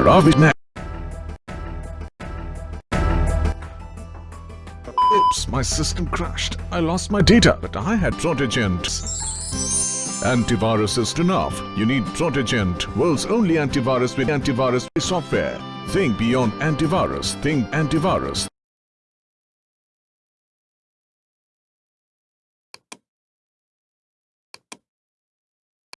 Ravi now. Oops, my system crashed. I lost my data, but I had Protegent. Antivirus is enough. You need Protegent, world's only antivirus with antivirus software. Think beyond antivirus. Think antivirus.